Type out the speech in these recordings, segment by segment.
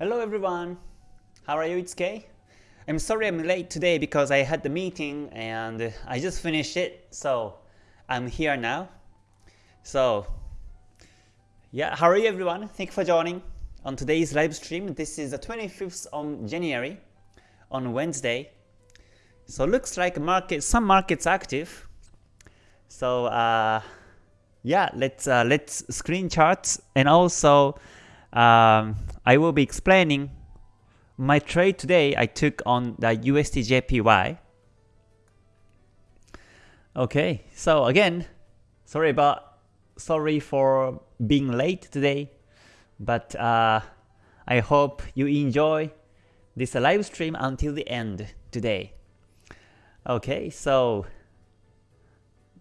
Hello everyone. How are you? It's Kay. I'm sorry I'm late today because I had the meeting and I just finished it. So I'm here now. So yeah, how are you everyone? Thank you for joining on today's live stream. This is the 25th of January on Wednesday. So looks like market some markets active. So uh, yeah, let's uh, let's screen charts and also um, I will be explaining my trade today I took on the USDJPY. Okay, so again, sorry about sorry for being late today, but uh, I hope you enjoy this live stream until the end today. Okay, so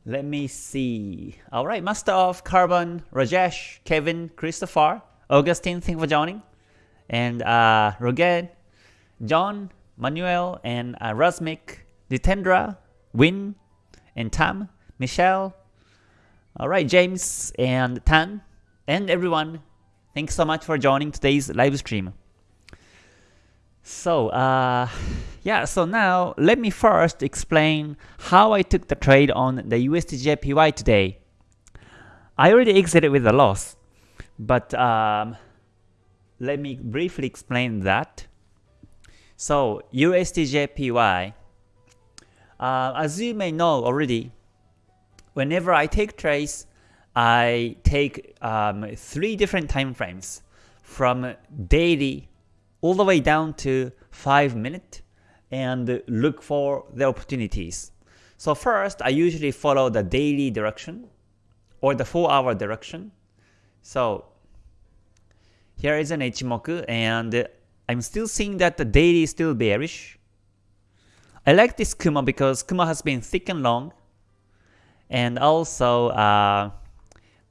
let me see. Alright, Master of Carbon, Rajesh, Kevin, Christopher, Augustine, thank you for joining. And uh, Roged, John, Manuel, and uh, Rasmik, Ditendra, Win, and Tam, Michelle. Alright, James and Tan, and everyone. Thanks so much for joining today's live stream. So, uh, yeah, so now let me first explain how I took the trade on the USDJPY today. I already exited with a loss, but um, let me briefly explain that. So USDJPY, uh, as you may know already, whenever I take trades, I take um, three different time frames from daily all the way down to 5 minute and look for the opportunities. So first, I usually follow the daily direction or the 4 hour direction. So here is an Ichimoku and I'm still seeing that the daily is still bearish. I like this Kumo because Kumo has been thick and long and also uh,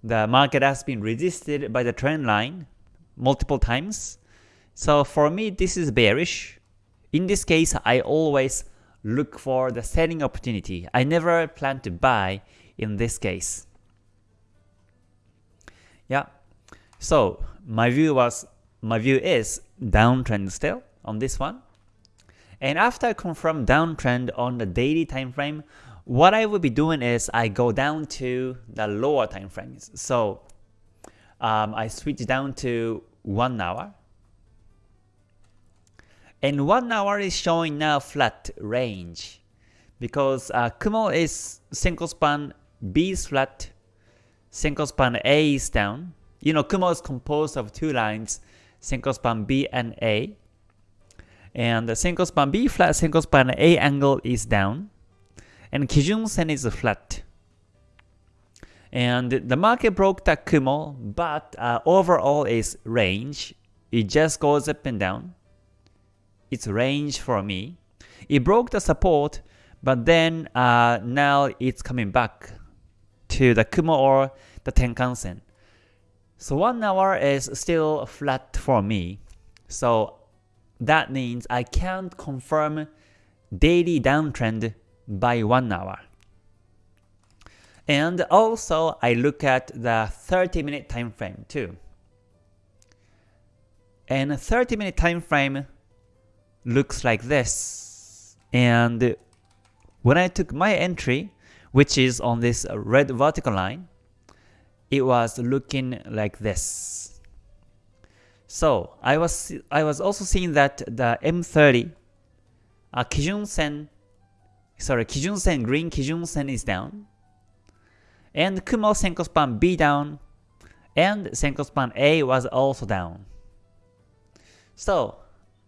the market has been resisted by the trend line multiple times. So for me, this is bearish. In this case, I always look for the selling opportunity. I never plan to buy in this case. Yeah. So my view was my view is downtrend still on this one. And after I confirm downtrend on the daily time frame, what I will be doing is I go down to the lower time frames. So um, I switch down to 1 hour and 1 hour is showing now flat range because uh, Kumo is Senko span, B is flat, Senko span A is down. You know, Kumo is composed of two lines, Senko span B and A. And the Senko span B flat, Senko span A angle is down. And Kijun Sen is flat. And the market broke the Kumo, but uh, overall is range. It just goes up and down its range for me. It broke the support, but then uh, now it's coming back to the Kumo or the Tenkan-sen. So 1 hour is still flat for me. So that means I can't confirm daily downtrend by 1 hour. And also I look at the 30 minute time frame too. And 30 minute time frame looks like this. And when I took my entry, which is on this red vertical line, it was looking like this. So I was I was also seeing that the M30 uh, Kijun Sen sorry Kijun Sen green Kijun Sen is down and Kumo Senko B down and Senko A was also down. So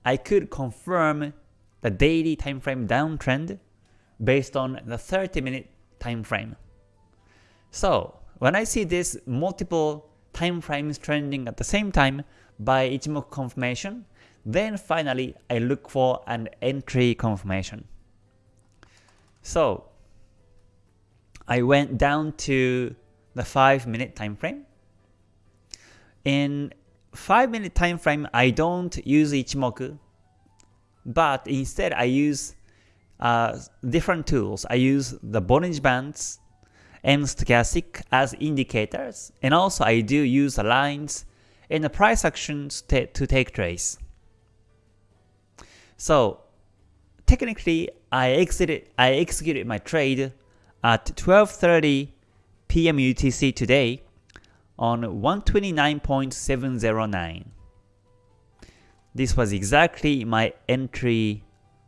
I could confirm the daily time frame downtrend based on the 30 minute time frame. So when I see this multiple time frames trending at the same time by Ichimoku confirmation, then finally I look for an entry confirmation. So I went down to the 5 minute time frame. In 5 minute time frame, I don't use Ichimoku, but instead I use uh, different tools. I use the Bollinger Bands and Stochastic as indicators, and also I do use the lines and the price actions to take trades. So technically, I exited, I executed my trade at 12:30 p.m. UTC today on 129.709. This was exactly my entry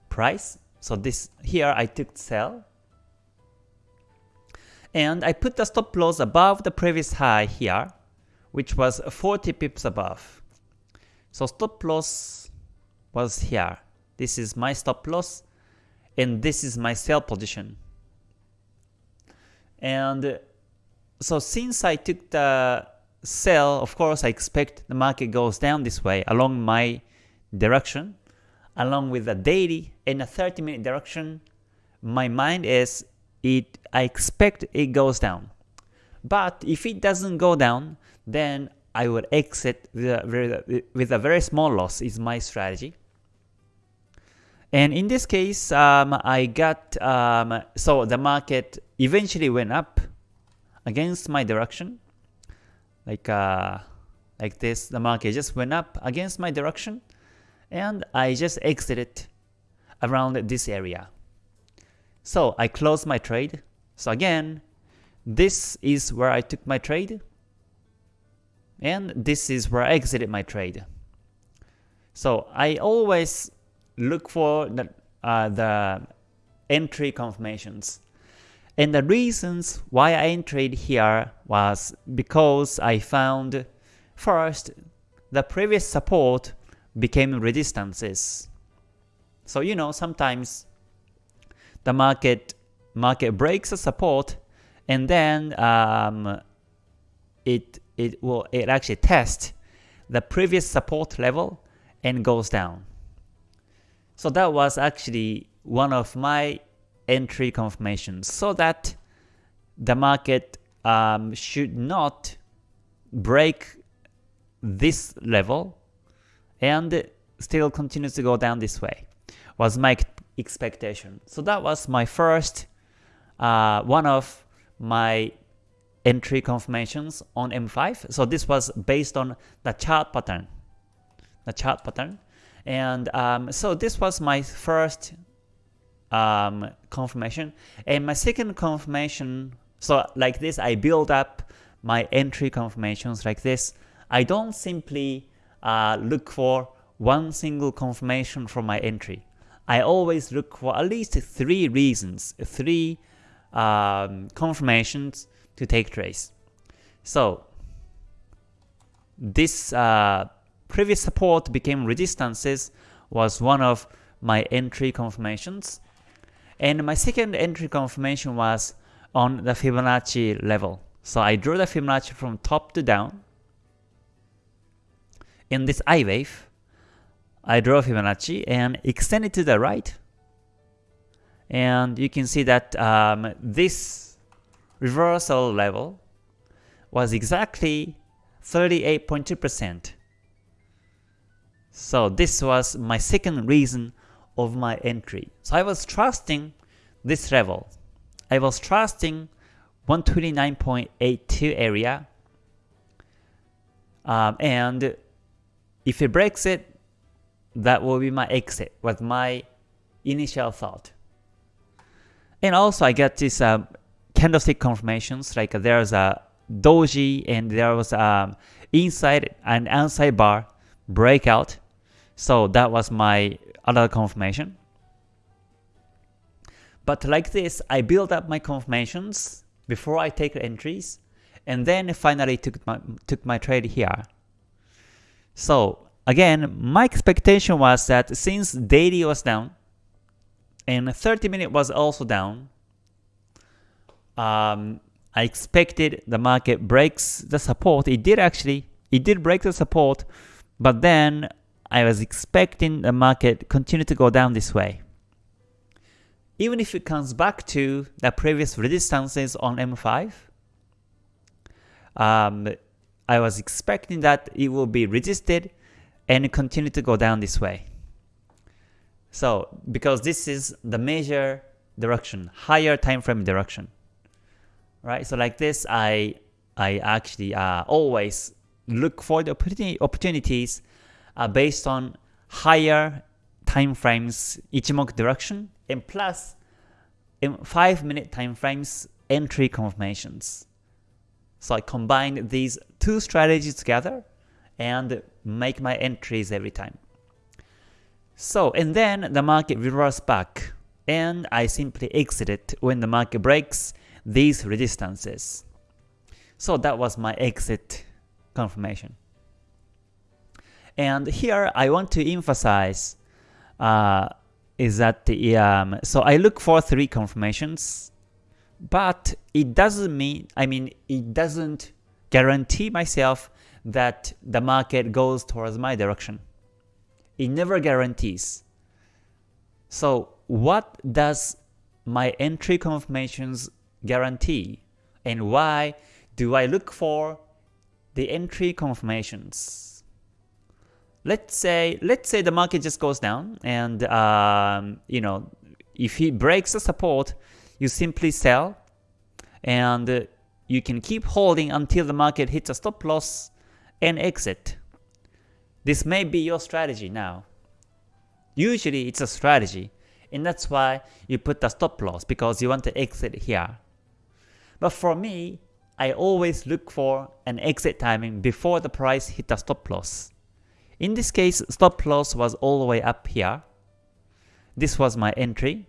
price. So this here I took sell and I put the stop loss above the previous high here which was 40 pips above. So stop loss was here. This is my stop loss and this is my sell position. And so since I took the sell, of course I expect the market goes down this way along my direction, along with the daily and a 30 minute direction. My mind is it I expect it goes down. But if it doesn't go down, then I would exit with a very, with a very small loss is my strategy. And in this case, um, I got, um, so the market eventually went up against my direction. Like, uh, like this, the market just went up against my direction. And I just exited around this area. So I closed my trade. So again, this is where I took my trade. And this is where I exited my trade. So I always look for the, uh, the entry confirmations. And the reasons why I entered here was because I found first the previous support became resistances. So you know sometimes the market market breaks a support and then um, it it will it actually tests the previous support level and goes down. So that was actually one of my entry confirmations so that the market um, should not break this level and still continues to go down this way was my expectation. So that was my first uh, one of my entry confirmations on M5. So this was based on the chart pattern, the chart pattern. And um, so this was my first um, confirmation. And my second confirmation, so like this, I build up my entry confirmations like this. I don't simply uh, look for one single confirmation from my entry. I always look for at least three reasons, three um, confirmations to take trace. So this uh, previous support became resistances was one of my entry confirmations. And my second entry confirmation was on the Fibonacci level. So I drew the Fibonacci from top to down. In this I wave, I draw Fibonacci and extend it to the right. And you can see that um, this reversal level was exactly 38.2%. So this was my second reason of my entry. So I was trusting this level. I was trusting 129.82 area. Um, and if it breaks it, that will be my exit, was my initial thought. And also I get this uh, candlestick confirmations, like uh, there's a doji and there was um, inside and outside bar breakout. So that was my other confirmation. But like this, I build up my confirmations before I take entries, and then finally took my took my trade here. So again, my expectation was that since daily was down, and 30 minute was also down, um, I expected the market breaks the support. It did actually, it did break the support, but then I was expecting the market continue to go down this way. Even if it comes back to the previous resistances on M5, um, I was expecting that it will be resisted and continue to go down this way. So because this is the major direction, higher time frame direction, right? So like this, I I actually uh, always look for the opportunities uh, based on higher time frames Ichimoku direction and plus in 5 minute time frames entry confirmations. So I combine these two strategies together and make my entries every time. So, and then the market reverse back and I simply exit it when the market breaks these resistances. So that was my exit confirmation. And here I want to emphasize uh, is that the, um, so I look for three confirmations, but it doesn't mean, I mean, it doesn't guarantee myself that the market goes towards my direction. It never guarantees. So what does my entry confirmations guarantee? And why do I look for the entry confirmations? Let's say let's say the market just goes down and um, you know if he breaks the support, you simply sell and uh, you can keep holding until the market hits a stop loss and exit. This may be your strategy now. Usually it's a strategy and that's why you put the stop loss because you want to exit here. But for me, I always look for an exit timing before the price hit the stop loss. In this case, stop loss was all the way up here. This was my entry.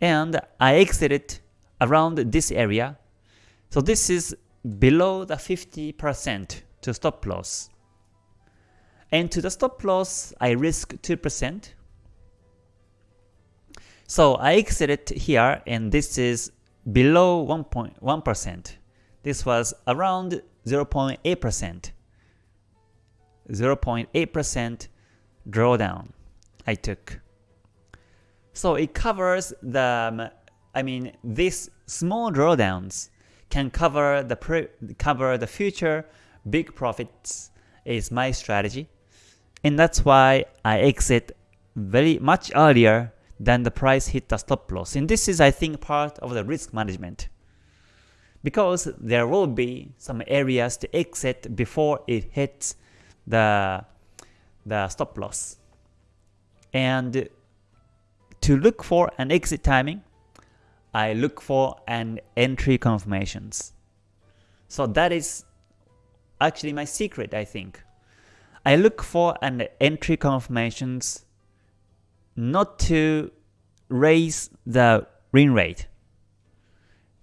And I exited around this area. So this is below the 50% to stop loss. And to the stop loss, I risk 2%. So I exited here and this is below 1.1%. This was around 0.8%. 0.8% drawdown I took. So it covers the, um, I mean, these small drawdowns can cover the pre, cover the future big profits is my strategy, and that's why I exit very much earlier than the price hit the stop loss. And this is, I think, part of the risk management. Because there will be some areas to exit before it hits the, the stop loss. And to look for an exit timing, I look for an entry confirmations. So that is actually my secret, I think. I look for an entry confirmations not to raise the win rate,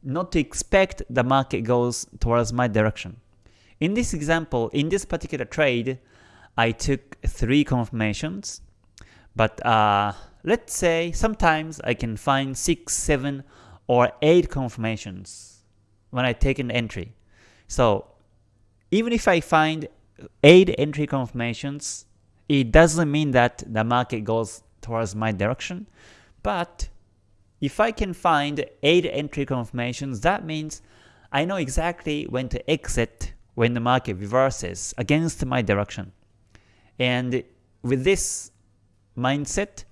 not to expect the market goes towards my direction. In this example, in this particular trade, I took three confirmations, but uh, let's say sometimes I can find 6, 7, or 8 confirmations when I take an entry. So even if I find 8 entry confirmations, it doesn't mean that the market goes towards my direction. But if I can find 8 entry confirmations, that means I know exactly when to exit when the market reverses against my direction. And with this mindset,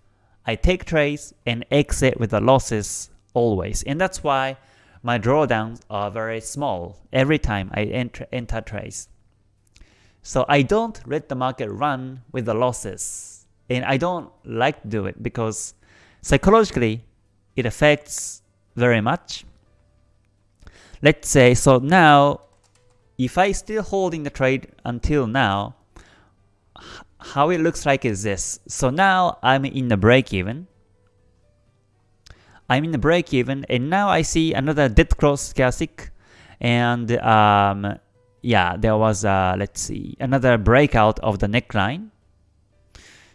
I take trades and exit with the losses always. And that's why my drawdowns are very small every time I enter, enter trades. So I don't let the market run with the losses and I don't like to do it because psychologically it affects very much. Let's say, so now, if I still holding the trade until now, how it looks like is this. So now I'm in the break even. I'm in the break even, and now I see another dead cross stochastic, and um, yeah, there was a, let's see, another breakout of the neckline.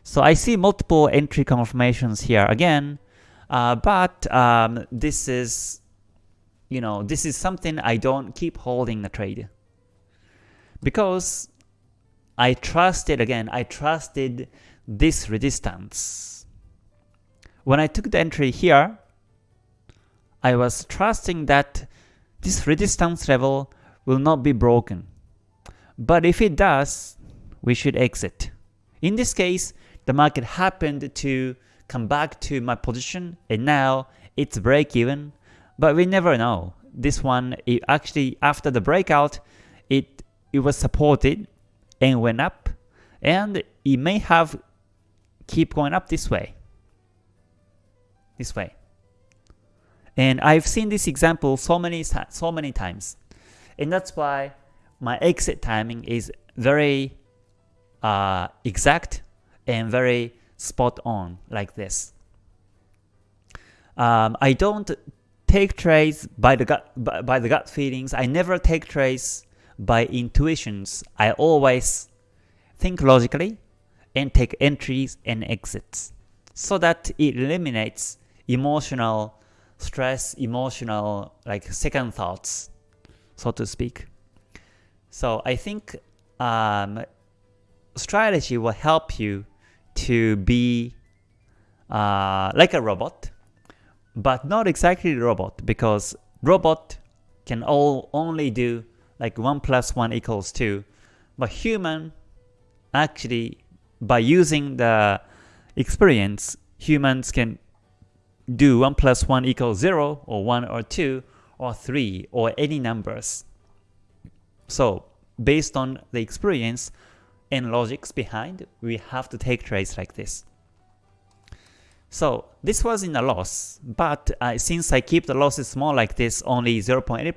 So I see multiple entry confirmations here again, uh, but um, this is, you know, this is something I don't keep holding the trade. Because I trusted, again, I trusted this resistance. When I took the entry here, I was trusting that this resistance level will not be broken. But if it does, we should exit. In this case, the market happened to come back to my position and now it's break even, but we never know. This one, actually after the breakout, it it was supported and went up, and it may have keep going up this way. This way. And I've seen this example so many so many times. And that's why my exit timing is very uh, exact and very spot on like this. Um, I don't take trades by the gut by, by the gut feelings. I never take trades by intuitions. I always think logically and take entries and exits so that it eliminates emotional stress, emotional like second thoughts, so to speak. So I think um, strategy will help you to be uh, like a robot, but not exactly robot because robot can all only do like 1 plus 1 equals 2, but human actually by using the experience, humans can do 1 plus 1 equals 0 or 1 or 2 or 3 or any numbers. So based on the experience and logics behind, we have to take trades like this. So this was in a loss, but uh, since I keep the losses small like this, only 0.8%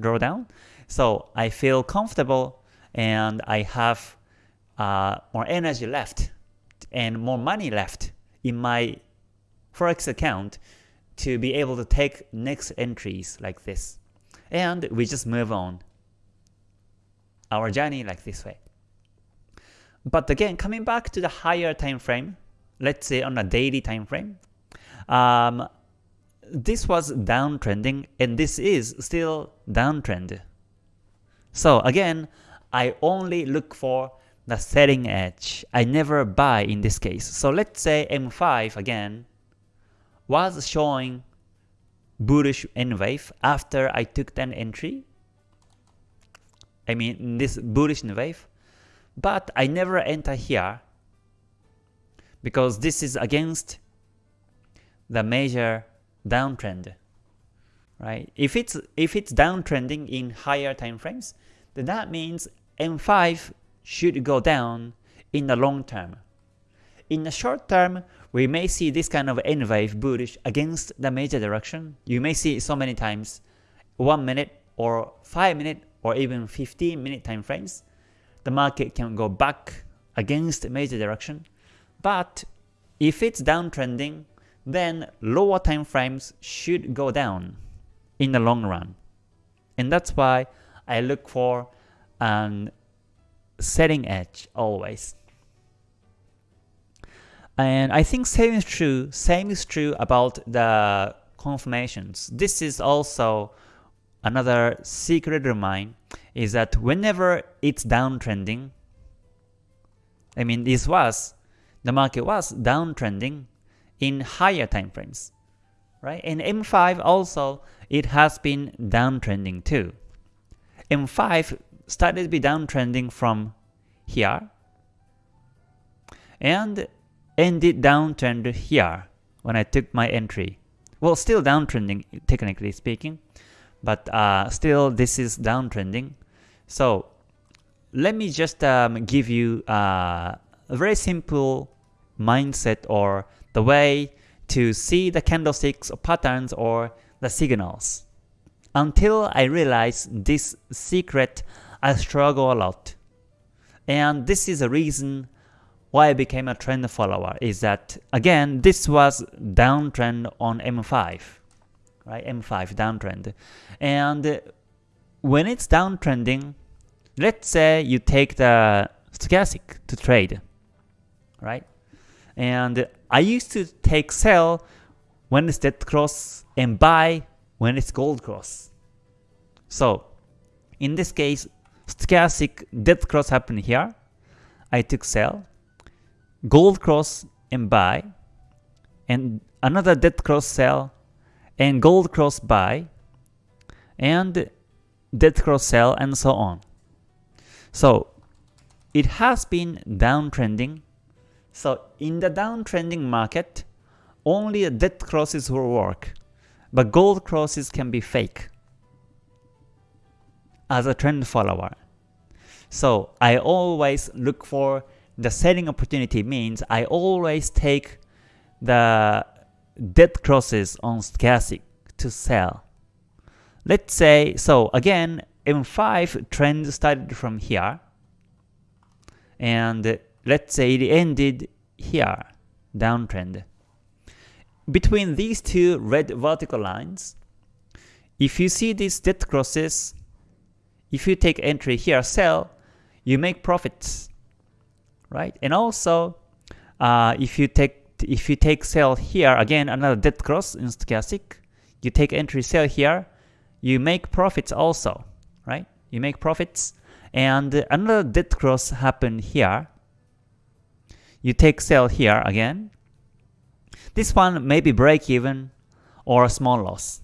drawdown, so I feel comfortable and I have uh, more energy left and more money left in my Forex account to be able to take next entries like this. And we just move on our journey like this way. But again, coming back to the higher time frame, let's say on a daily time frame, um, this was downtrending and this is still downtrend. So again, I only look for the setting edge. I never buy in this case. So let's say M5 again was showing bullish N wave after I took an entry. I mean this bullish N wave. But I never enter here because this is against the major downtrend. Right? If it's if it's downtrending in higher time frames, then that means M5 should go down in the long term. In the short term, we may see this kind of N wave bullish against the major direction. You may see it so many times, 1 minute or 5 minute or even 15 minute time frames. The market can go back against major direction. But if it's downtrending, then lower time frames should go down in the long run. And that's why I look for an setting edge always. And I think same is true. Same is true about the confirmations. This is also another secret of mine is that whenever it's downtrending, I mean this was the market was downtrending in higher time frames, right? In M5 also it has been downtrending too. M5 started to be downtrending from here and ended downtrend here when I took my entry. Well, still downtrending technically speaking, but uh, still this is downtrending. So let me just um, give you uh, a very simple mindset or the way to see the candlesticks or patterns or the signals. Until I realized this secret I struggle a lot. And this is the reason why I became a trend follower is that again this was downtrend on M5 right M5 downtrend and when it's downtrending let's say you take the stochastic to trade right and I used to take sell when it's dead cross and buy when it's gold cross so in this case stochastic dead cross happened here. I took sell, gold cross and buy, and another dead cross sell, and gold cross buy, and dead cross sell, and so on. So it has been downtrending. So in the downtrending market, only dead crosses will work, but gold crosses can be fake as a trend follower. So I always look for the selling opportunity means I always take the dead crosses on stochastic to sell. Let's say, so again, M5 trend started from here, and let's say it ended here, downtrend. Between these two red vertical lines, if you see these dead crosses, if you take entry here, sell, you make profits, right? And also, uh, if you take if you take sell here, again another dead cross in stochastic, you take entry sell here, you make profits also, right? You make profits, and another dead cross happened here. You take sell here again. This one may be break even or a small loss,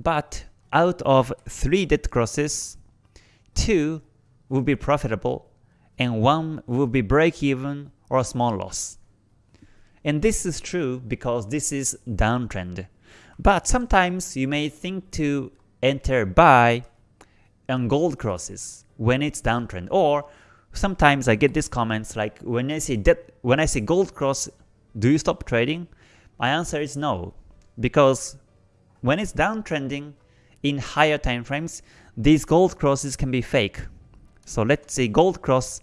but out of three dead crosses, two will be profitable and one will be break even or a small loss. And this is true because this is downtrend. But sometimes you may think to enter buy on gold crosses when it's downtrend or sometimes I get these comments like when I say that when I say gold cross do you stop trading? My answer is no because when it's downtrending in higher time frames these gold crosses can be fake. So let's say gold cross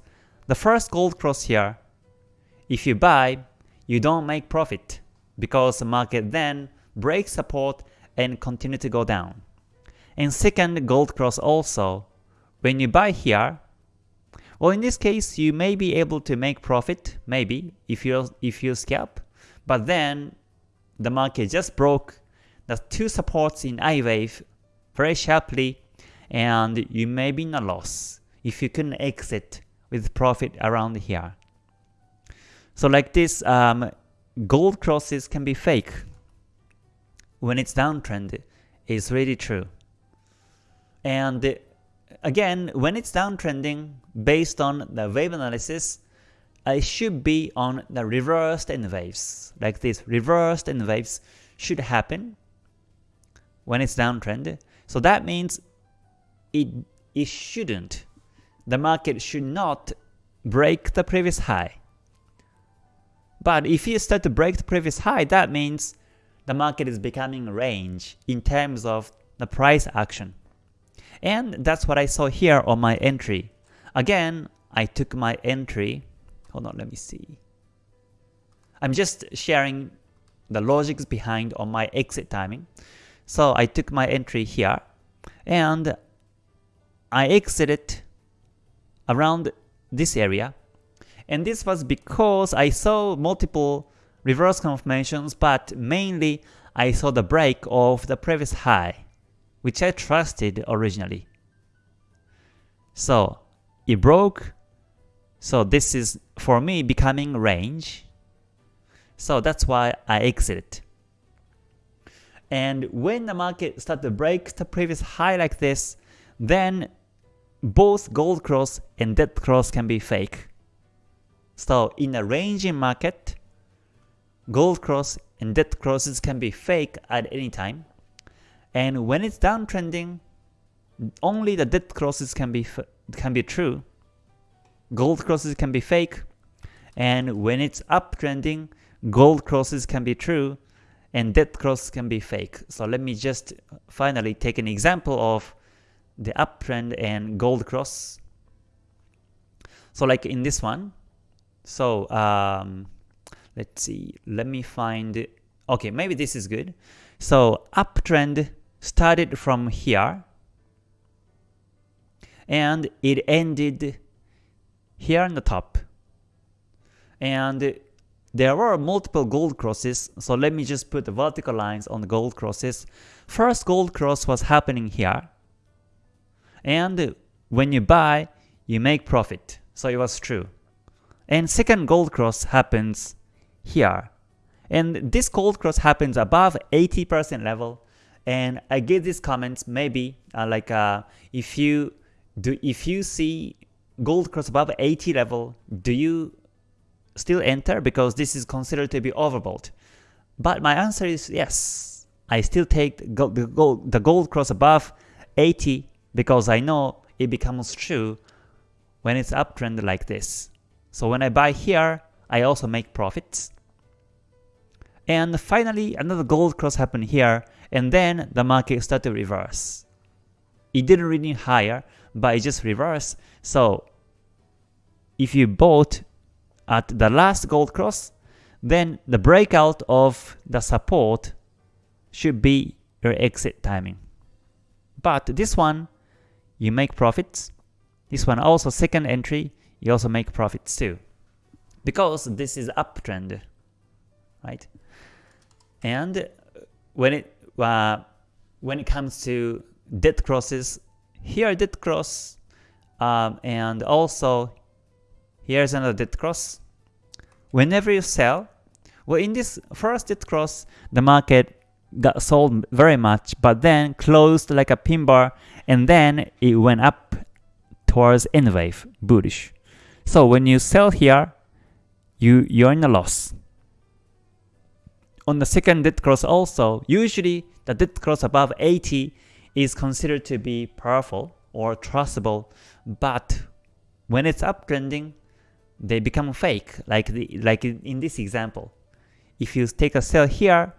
the first gold cross here, if you buy, you don't make profit because the market then breaks support and continue to go down. And second gold cross also, when you buy here, well in this case you may be able to make profit, maybe, if you if you scalp, but then the market just broke the two supports in I wave very sharply and you may be in a loss if you couldn't exit with profit around here. So like this, um, gold crosses can be fake when it's downtrend it's really true. And again, when it's downtrending, based on the wave analysis, it should be on the reversed N waves. Like this, reversed N waves should happen when it's downtrend. So that means it, it shouldn't the market should not break the previous high. But if you start to break the previous high, that means the market is becoming range in terms of the price action. And that's what I saw here on my entry. Again, I took my entry. Hold on, let me see. I'm just sharing the logics behind on my exit timing. So I took my entry here and I exited around this area. And this was because I saw multiple reverse confirmations, but mainly I saw the break of the previous high, which I trusted originally. So it broke, so this is for me becoming range. So that's why I exited. And when the market started to break the previous high like this, then both gold cross and dead cross can be fake. So in a ranging market, gold cross and dead crosses can be fake at any time. And when it's downtrending, only the dead crosses can be can be true. Gold crosses can be fake. And when it's uptrending, gold crosses can be true and dead crosses can be fake. So let me just finally take an example of the uptrend and gold cross. So like in this one, so um, let's see, let me find, okay, maybe this is good. So uptrend started from here, and it ended here on the top. And there were multiple gold crosses, so let me just put the vertical lines on the gold crosses. First gold cross was happening here, and when you buy, you make profit. So it was true. And second gold cross happens here. And this gold cross happens above 80% level. And I get these comments maybe uh, like uh, if you do if you see gold cross above 80 level, do you still enter because this is considered to be overbought? But my answer is yes. I still take the gold, the gold cross above 80 because I know it becomes true when it's uptrend like this. So when I buy here, I also make profits. And finally, another gold cross happened here, and then the market started to reverse. It didn't really higher, but it just reversed. So if you bought at the last gold cross, then the breakout of the support should be your exit timing. But this one, you make profits. This one also second entry, you also make profits too. Because this is uptrend, right? And when it uh, when it comes to dead crosses, here dead cross, um, and also here's another dead cross. Whenever you sell, well in this first dead cross, the market got sold very much, but then closed like a pin bar, and then it went up towards N wave, bullish. So when you sell here, you you're in a loss. On the second dead cross also, usually the dead cross above 80 is considered to be powerful or trustable, but when it's uptrending, they become fake, like the, like in this example. If you take a sell here,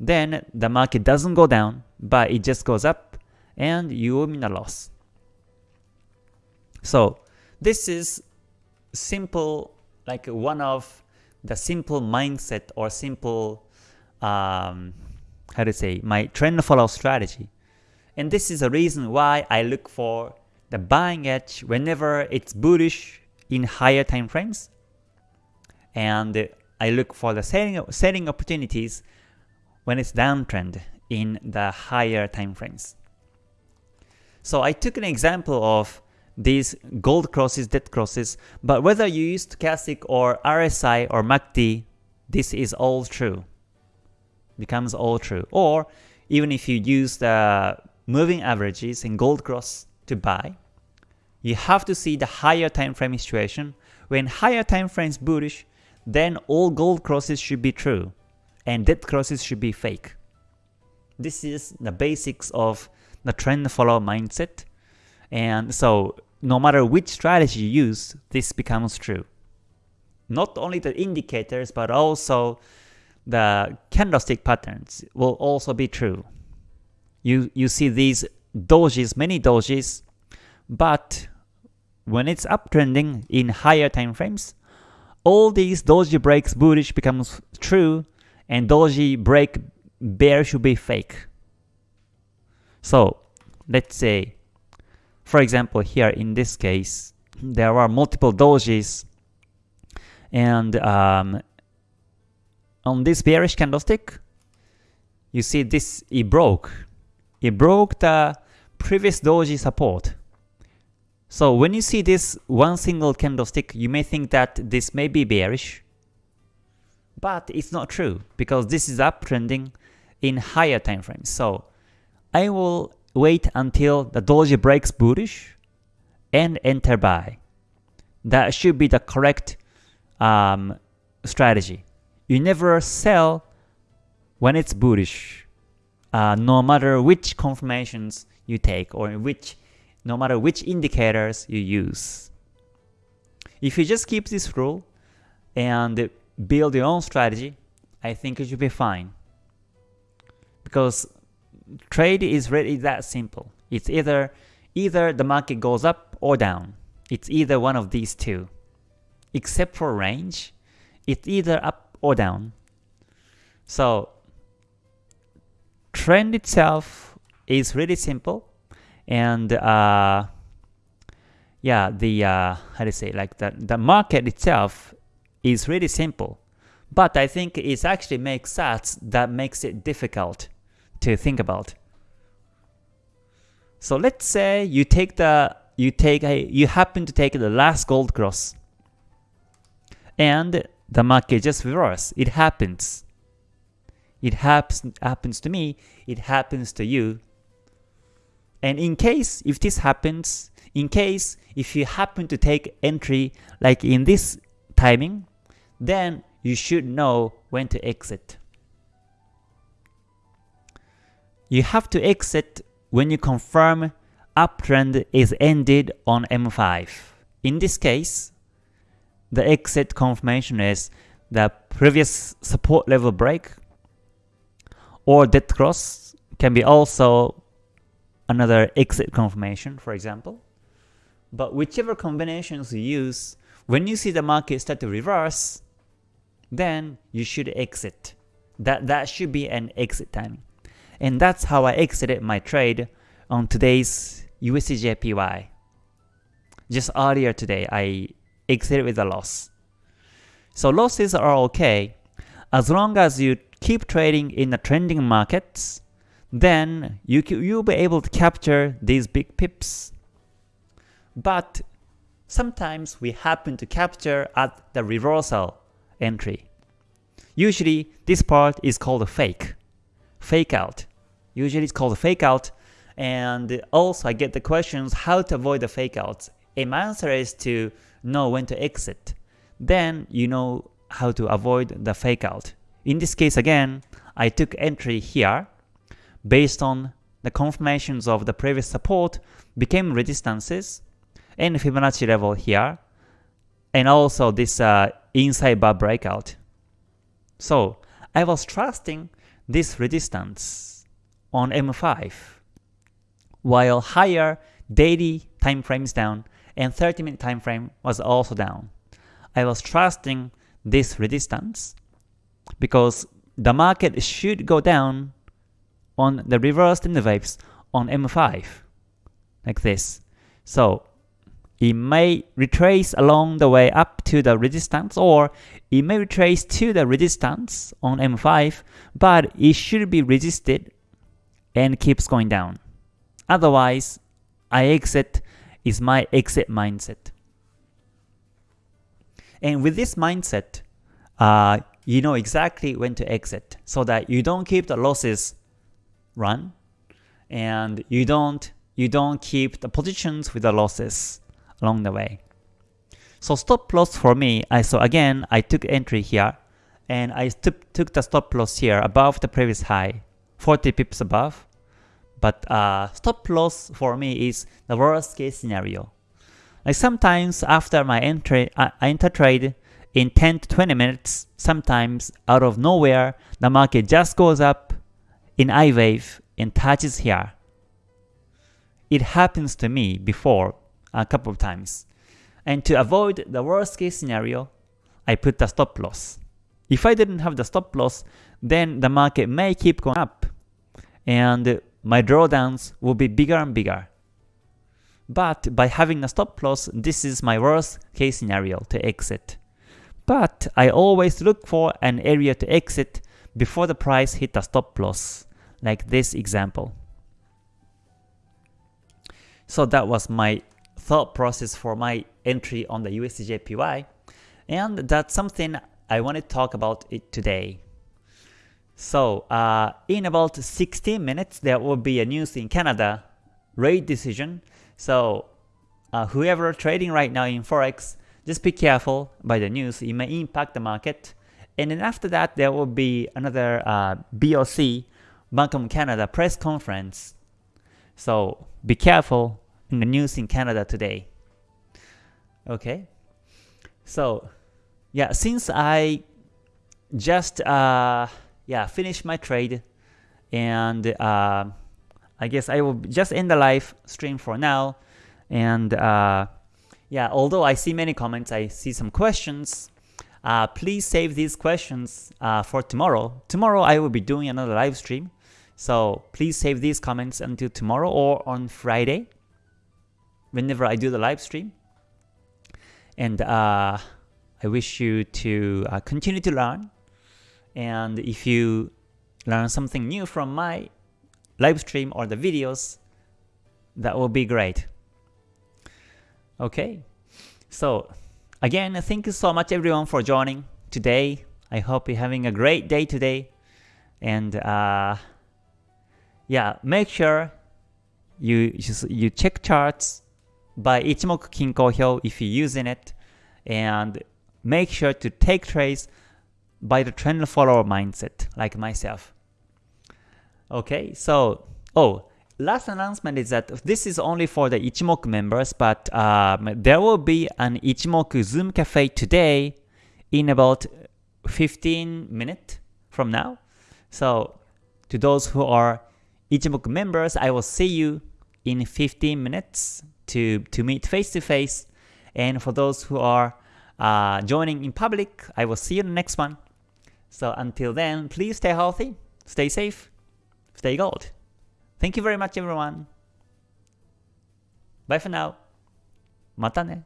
then the market doesn't go down, but it just goes up, and you will in a loss. So this is simple, like one of the simple mindset or simple, um, how to say, my trend follow strategy. And this is the reason why I look for the buying edge whenever it's bullish in higher time frames. And I look for the selling, selling opportunities when it's downtrend in the higher time frames. So I took an example of these gold crosses, dead crosses, but whether you use stochastic or RSI or MACD, this is all true. Becomes all true. Or even if you use the moving averages in gold cross to buy, you have to see the higher time frame situation. When higher time frames bullish, then all gold crosses should be true, and dead crosses should be fake. This is the basics of the trend follow mindset. And so no matter which strategy you use, this becomes true. Not only the indicators, but also the candlestick patterns will also be true. You, you see these dojis, many dojis, but when it's uptrending in higher time frames, all these doji breaks bullish becomes true, and doji break bear should be fake. So let's say, for example, here in this case, there are multiple dojis, and um, on this bearish candlestick, you see this it broke. It broke the previous doji support. So when you see this one single candlestick, you may think that this may be bearish. But it's not true, because this is uptrending in higher time frames. So I will wait until the doji breaks bullish and enter buy. That should be the correct um, strategy. You never sell when it's bullish, uh, no matter which confirmations you take or which no matter which indicators you use. If you just keep this rule and build your own strategy, I think it should be fine. Because trade is really that simple. It's either either the market goes up or down. It's either one of these two. Except for range, it's either up or down. So trend itself is really simple and uh, yeah, the uh, how to say like the the market itself is really simple, but I think it actually makes sats that makes it difficult to think about. So let's say you take the you take a you happen to take the last gold cross, and the market just reverse. It happens. It happens happens to me. It happens to you. And in case if this happens, in case if you happen to take entry like in this timing, then you should know when to exit. You have to exit when you confirm uptrend is ended on M5. In this case, the exit confirmation is the previous support level break or dead cross can be also another exit confirmation, for example. But whichever combinations you use, when you see the market start to reverse, then you should exit. That, that should be an exit timing. And that's how I exited my trade on today's USDJPY. Just earlier today, I exited with a loss. So losses are okay as long as you keep trading in the trending markets, then you, you'll be able to capture these big pips. But sometimes we happen to capture at the reversal entry. Usually this part is called a fake, fake out. Usually it's called a fake out and also I get the questions how to avoid the fake outs. And my answer is to know when to exit. Then you know how to avoid the fake out. In this case again, I took entry here based on the confirmations of the previous support became resistances and Fibonacci level here and also this uh, inside bar breakout. So I was trusting this resistance on M5 while higher daily time frames down and 30 minute time frame was also down. I was trusting this resistance because the market should go down on the reversed in the waves on M5 like this. So it may retrace along the way up to the resistance or it may retrace to the resistance on M5 but it should be resisted and keeps going down. Otherwise, I exit is my exit mindset. And with this mindset, uh, you know exactly when to exit so that you don't keep the losses run and you don't you don't keep the positions with the losses along the way. So stop loss for me, I saw again I took entry here and I took the stop loss here above the previous high, 40 pips above. But uh, stop loss for me is the worst case scenario. Like sometimes after my entry, I, I enter trade in 10 to 20 minutes, sometimes out of nowhere, the market just goes up in I wave and touches here. It happens to me before a couple of times. And to avoid the worst case scenario, I put the stop loss. If I didn't have the stop loss, then the market may keep going up. And my drawdowns will be bigger and bigger. But by having a stop loss, this is my worst case scenario to exit. But I always look for an area to exit before the price hit a stop loss, like this example. So that was my thought process for my entry on the USDJPY, and that's something I want to talk about it today. So uh, in about 16 minutes, there will be a news in Canada rate decision. So uh, whoever trading right now in Forex, just be careful by the news. It may impact the market. And then after that, there will be another uh, BOC, Bank of Canada press conference. So be careful in the news in Canada today. Okay. So yeah, since I just uh, yeah, finish my trade, and uh, I guess I will just end the live stream for now. And uh, yeah, although I see many comments, I see some questions. Uh, please save these questions uh, for tomorrow. Tomorrow I will be doing another live stream. So please save these comments until tomorrow or on Friday, whenever I do the live stream. And uh, I wish you to uh, continue to learn and if you learn something new from my live stream or the videos, that will be great. Okay, so again, thank you so much everyone for joining today. I hope you're having a great day today. And uh, yeah, make sure you you check charts by Ichimoku Kinko Hyo if you're using it, and make sure to take trades by the trend follower mindset, like myself. Okay, so, oh, last announcement is that this is only for the Ichimoku members, but um, there will be an Ichimoku Zoom Cafe today in about 15 minutes from now. So to those who are Ichimoku members, I will see you in 15 minutes to, to meet face to face. And for those who are uh, joining in public, I will see you in the next one. So until then, please stay healthy, stay safe, stay gold. Thank you very much everyone. Bye for now. またね。